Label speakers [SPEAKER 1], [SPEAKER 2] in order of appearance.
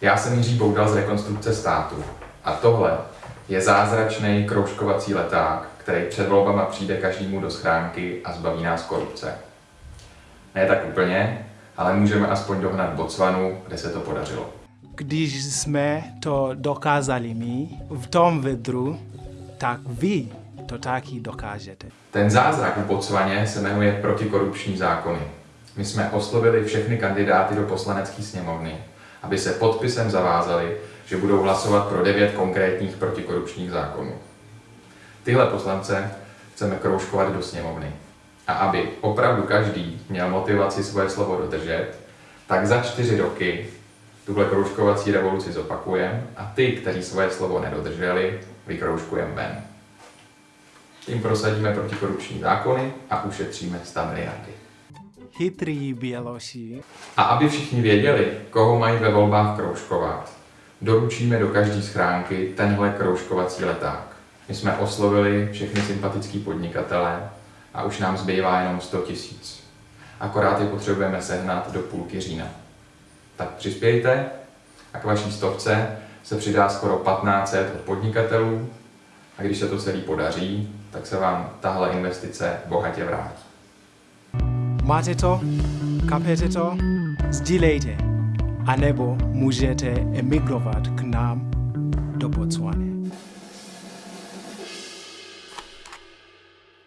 [SPEAKER 1] Já jsem Jiří Boudal z rekonstrukce státu a tohle je zázračný kroužkovací leták, který před volbama přijde každému do schránky a zbaví nás korupce. Ne tak úplně, ale můžeme aspoň dohnat Botswanu, kde se to podařilo.
[SPEAKER 2] Když jsme to dokázali my v tom vedru, tak vy to taky dokážete.
[SPEAKER 1] Ten zázrak v Botswaně se jmenuje protikorupční zákony. My jsme oslovili všechny kandidáty do poslanecké sněmovny, aby se podpisem zavázali, že budou hlasovat pro devět konkrétních protikorupčních zákonů. Tyhle poslance chceme kroužkovat do sněmovny. A aby opravdu každý měl motivaci svoje slovo dodržet, tak za čtyři roky tuhle kroužkovací revoluci zopakujeme a ty, kteří svoje slovo nedodrželi, vykroužkujeme ven. Tím prosadíme protikorupční zákony a ušetříme 100 miliardy.
[SPEAKER 2] Chytrý Běloši.
[SPEAKER 1] A aby všichni věděli, koho mají ve volbách kroužkovat, doručíme do každé schránky tenhle kroužkovací leták. My jsme oslovili všechny sympatický podnikatele a už nám zbývá jenom 100 tisíc. Akorát je potřebujeme sehnat do půlky října. Tak přispějte a k vaší stovce se přidá skoro 1500 od podnikatelů a když se to celý podaří, tak se vám tahle investice bohatě vrátí.
[SPEAKER 2] Máte to? Kapete to? Sdílejte. A nebo můžete emigrovat k nám do Botswany.